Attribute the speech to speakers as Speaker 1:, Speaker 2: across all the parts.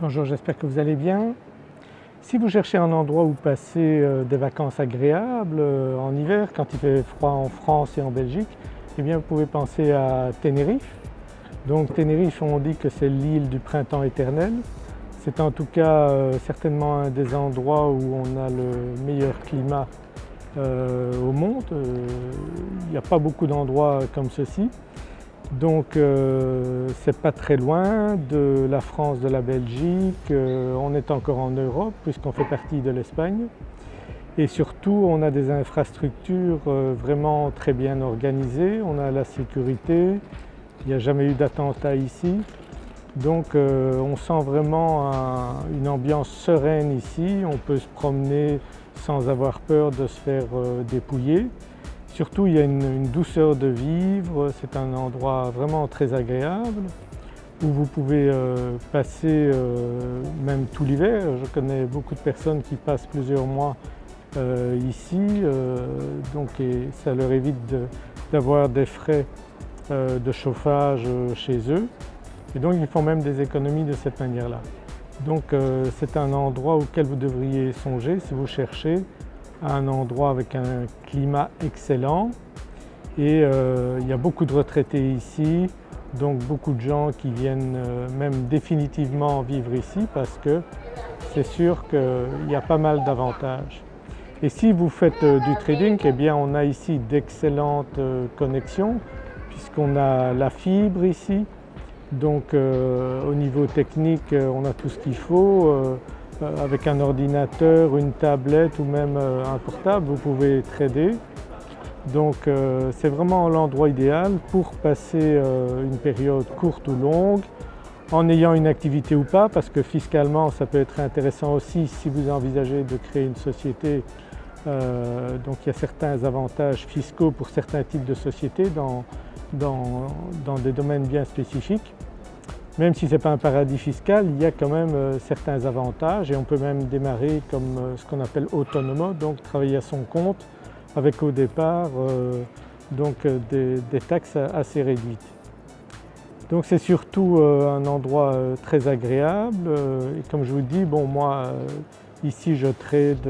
Speaker 1: Bonjour, j'espère que vous allez bien. Si vous cherchez un endroit où passer euh, des vacances agréables euh, en hiver quand il fait froid en France et en Belgique, eh bien vous pouvez penser à Tenerife. Donc Tenerife on dit que c'est l'île du printemps éternel. C'est en tout cas euh, certainement un des endroits où on a le meilleur climat au monde. il n'y a pas beaucoup d'endroits comme ceci. Donc euh, c'est pas très loin de la France, de la Belgique, euh, on est encore en Europe puisqu'on fait partie de l'Espagne. Et surtout on a des infrastructures euh, vraiment très bien organisées, on a la sécurité, il n'y a jamais eu d'attentat ici. Donc on sent vraiment une ambiance sereine ici, on peut se promener sans avoir peur de se faire dépouiller. Surtout il y a une, douceur de vivre, c'est un endroit vraiment très agréable où vous pouvez euh, passer euh, même tout l'hiver. Je connais beaucoup de personnes qui passent plusieurs mois euh, ici donc ça leur évite d'avoir des frais de chauffage chez eux et donc ils font même des économies de cette manière-là. Donc c'est un endroit auquel vous devriez songer si vous cherchez un endroit avec un climat excellent et euh, il y a beaucoup de retraités ici donc beaucoup de gens qui viennent euh, même définitivement vivre ici parce que c'est sûr qu'il y a pas mal d'avantages. Et si vous faites euh, du trading, eh bien on a ici d'excellentes connexions puisqu'on a la fibre ici, donc au niveau technique on a tout ce qu'il faut, avec un ordinateur, une tablette ou même euh, un portable, vous pouvez trader. Donc euh, c'est vraiment l'endroit idéal pour passer une période courte ou longue en ayant une activité ou pas parce que fiscalement ça peut être intéressant aussi si vous envisagez de créer une société. donc il y a certains avantages fiscaux pour certains types de sociétés dans des domaines bien spécifiques. Même si ce n'est pas un paradis fiscal, il y a quand même euh, certains avantages et on peut même démarrer comme euh, ce qu'on appelle autonomo, donc travailler à son compte avec au départ euh, donc des, taxes assez réduites. Donc c'est surtout un endroit très agréable et comme je vous dis, bon moi ici je trade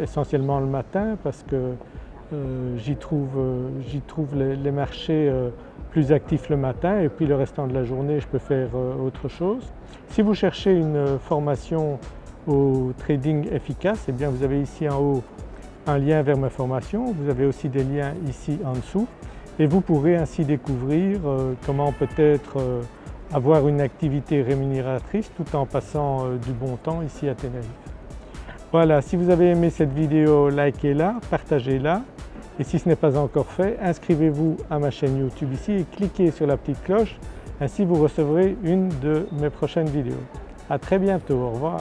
Speaker 1: essentiellement le matin parce que j'y trouve, trouve les marchés plus actif le matin et puis le restant de la journée je peux faire euh, autre chose. Si vous cherchez une formation au trading efficace, eh bien vous avez ici en haut un lien vers ma formation, vous avez aussi des liens ici en dessous et vous pourrez ainsi découvrir euh, comment peut-être euh, avoir une activité rémunératrice tout en passant du bon temps ici à Tenerife. Voilà, si vous avez aimé cette vidéo, likez-la, partagez-la et si ce n'est pas encore fait, inscrivez-vous à ma chaîne YouTube ici et cliquez sur la petite cloche, ainsi vous recevrez une de mes prochaines vidéos. À très bientôt, au revoir.